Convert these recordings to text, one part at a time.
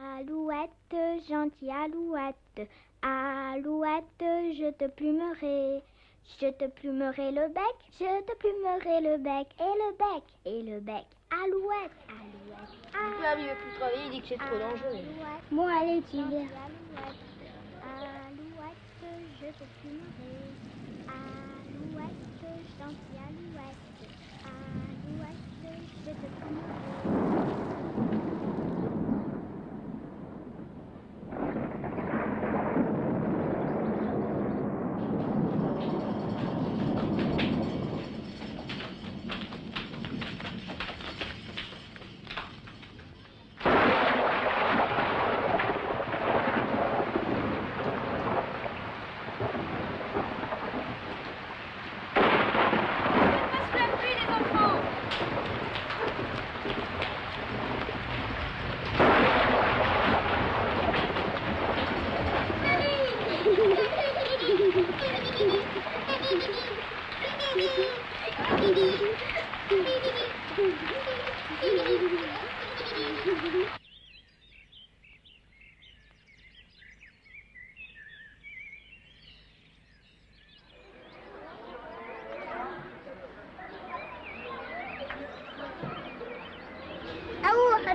Alouette, gentille alouette, alouette, je te plumerai. Je te plumerai le bec, je te plumerai le bec, et le bec, et le bec. Alouette, alouette, alouette. Là, il veut plus travailler, il dit que c'est trop dangereux. Bon, allez, tu viens. Alouette, je te plumerai. Alouette, gentille alouette. Alouette, je te plumerai.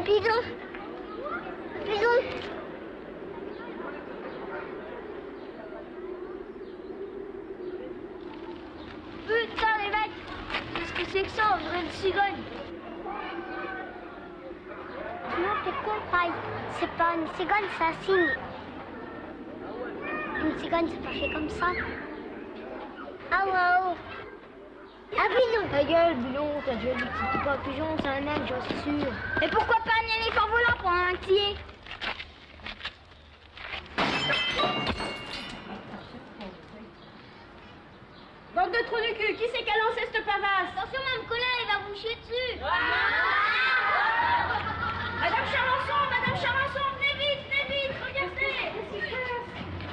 Ouh, un bidon Putain, les mecs Qu'est-ce que c'est que ça On dirait une cigogne. Non, t'es con, paille. C'est pas une cigogne, c'est un signe. Une cigogne, c'est pas fait comme ça. Ah Ah oui, non. Ta gueule, Boulon, t'as déjà dit que c'était pas un pigeon, c'est un âne, j'en suis sûr. Et pourquoi pas un éléphant volant pour un entier? Bande de trous du cul, qui c'est qui a lancé cette pavasse? Attention, Mme Colin, il va vous chier dessus. Madame Charançon, Madame Charançon, venez vite, venez vite, regardez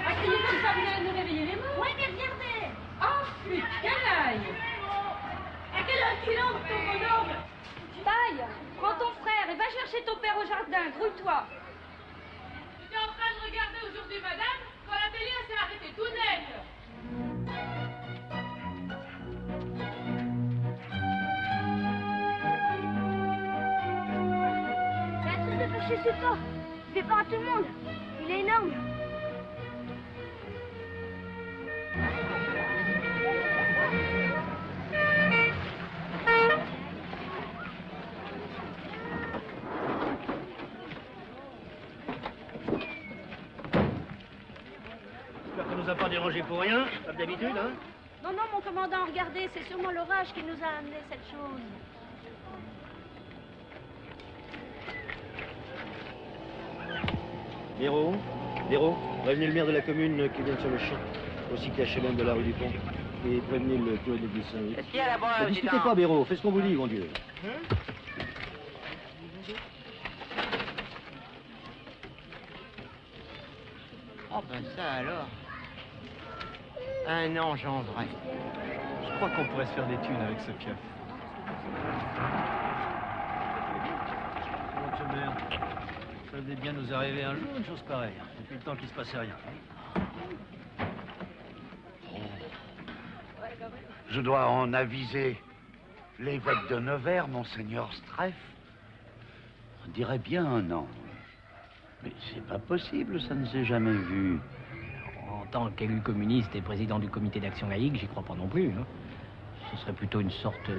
Ah, criez comme ça, vous allez nous réveiller les morts Oui, mais regardez Oh, putain, aïe Enculon, ton bonhomme Taille, prends ton frère et va chercher ton père au jardin, grouille-toi J'étais en train de regarder aujourd'hui madame quand la télé s'est arrêtée tout net. Faire chez support. Il fait pas à tout le monde. Il est énorme. Dérangé pour rien, comme d'habitude, hein Non, non, mon commandant, regardez, c'est sûrement l'orage qui nous a amené cette chose. Néro, Néro, prévenez le maire de la commune qui vient sur le champ, aussi que HLM de la rue du Pont. Et prévenez le curé de l'église Saint-Louis. Qu'est-ce qu'il y a là-bas, Ne discutez pas, Béraud, fais ce qu'on vous dit, mon Dieu. Oh ben ça alors. Un ange en vrai. Je crois qu'on pourrait se faire des thunes avec ce pieuf. Monsieur le maire, ça devait bien nous arriver un jour, une chose pareille. Depuis le temps qu'il se passait rien. Je dois en aviser l'évêque de Nevers, monseigneur Streff. On dirait bien un ange. Mais c'est pas possible, ça ne s'est jamais vu. En tant qu'élu communiste et président du comité d'action laïque, j'y crois pas non plus. hein. Ce serait plutôt une sorte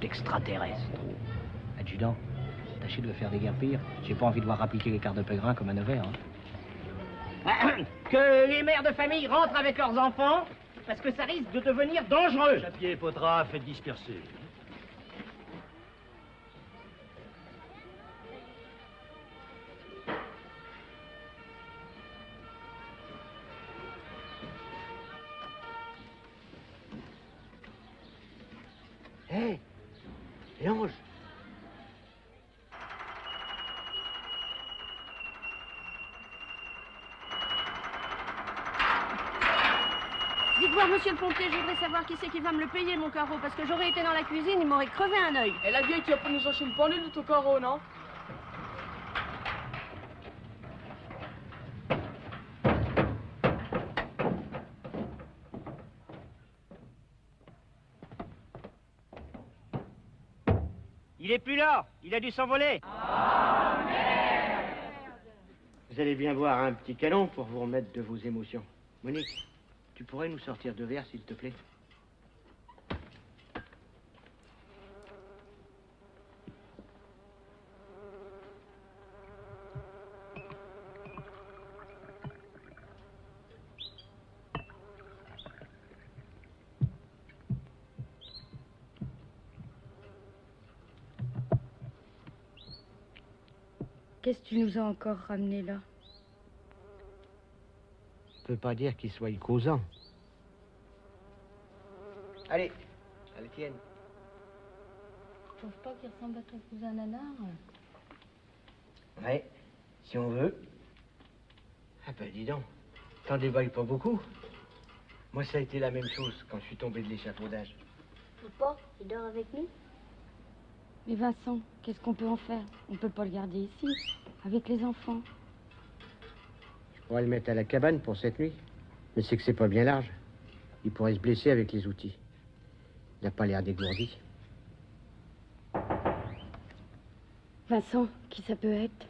d'extraterrestre. Adjudant, tâchez de le faire déguerpir. J'ai pas envie de voir appliquer les cartes de pèlerin comme à Nevers. hein. Que les mères de famille rentrent avec leurs enfants, parce que ça risque de devenir dangereux. Chapier, Potra, faites disperser. Hé, l'ange. Dites voir, monsieur le pompier, je voudrais savoir qui c'est qui va me le payer, mon carreau, parce que j'aurais été dans la cuisine, il m'aurait crevé un œil. Et la vieille qui a pu nous acheter une pendule de ton carreau, non? Il est plus là. Il a dû s'envoler. Vous allez bien voir un petit canon pour vous remettre de vos émotions. Monique, tu pourrais nous sortir de verre, s'il te plaît? Qu'est-ce que tu nous as encore ramené là? Je peux pas dire qu'il soit causant. Allez, à la tienne. Tu trouves pas qu'il ressemble à ton cousin Nanar Ouais, si on veut. Ah ben dis donc, t'en dévoiles pas beaucoup. Moi ça a été la même chose quand je suis tombé de l'échafaudage. Papa, il dort avec nous? Mais Vincent, qu'est-ce qu'on peut en faire? On peut pas le garder ici, avec les enfants. On va le mettre à la cabane pour cette nuit. Mais c'est que c'est pas bien large. Il pourrait se blesser avec les outils. Il n'a pas l'air dégourdi. Vincent, qui ça peut être?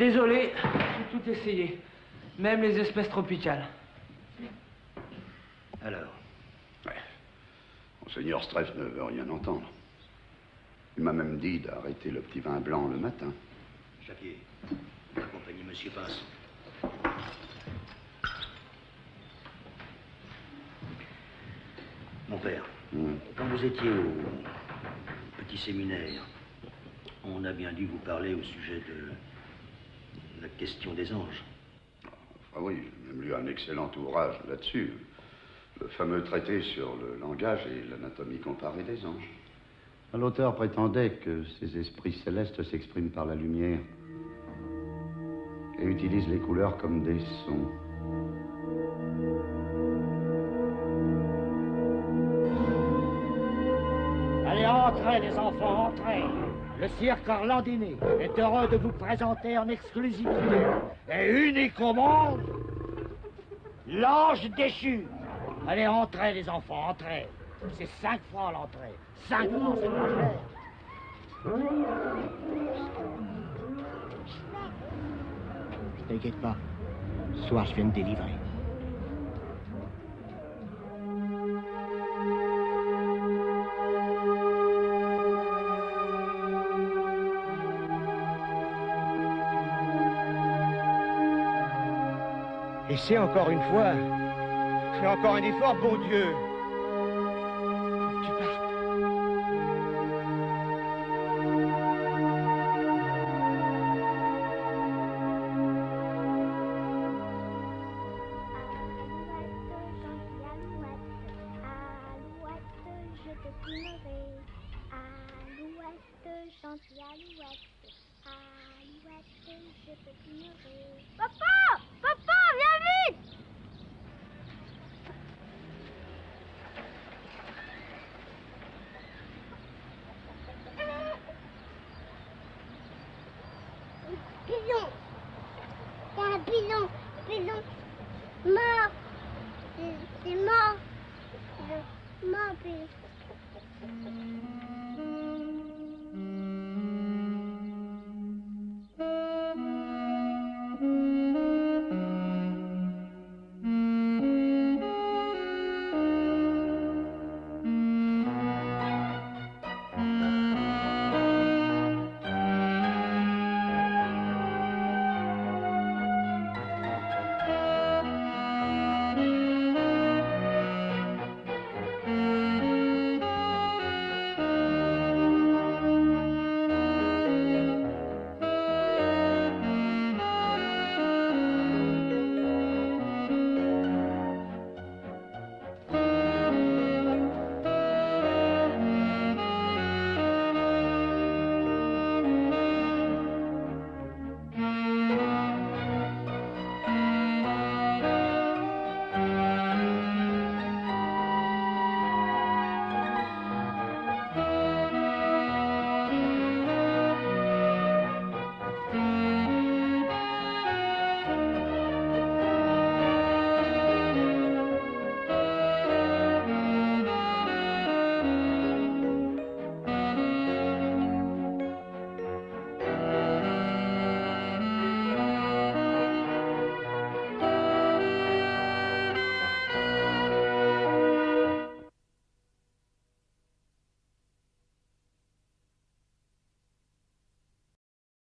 Désolé, j'ai tout essayé. Même les espèces tropicales. Alors Monseigneur Streff ne veut rien entendre. Il m'a même dit d'arrêter le petit vin blanc le matin. Chapier, accompagnez Monsieur Pince. Mon père, quand vous étiez au petit séminaire, on a bien dû vous parler au sujet de question des anges. Ah oui, j'ai même lu un excellent ouvrage là-dessus. Le fameux traité sur le langage et l'anatomie comparée des anges. L'auteur prétendait que ces esprits célestes s'expriment par la lumière et utilisent les couleurs comme des sons. Allez, entrez, les enfants, entrez. Le cirque Orlandini est heureux de vous présenter en exclusivité et unique au monde l'ange déchu. Allez, entrez, les enfants, entrez. C'est cinq francs l'entrée. Cinq francs, c'est pas cher. T'inquiète pas. Ce soir, je viens me délivrer. C'est encore une fois, c'est encore un effort, bon Dieu. Tu partes. Papa Papa, viens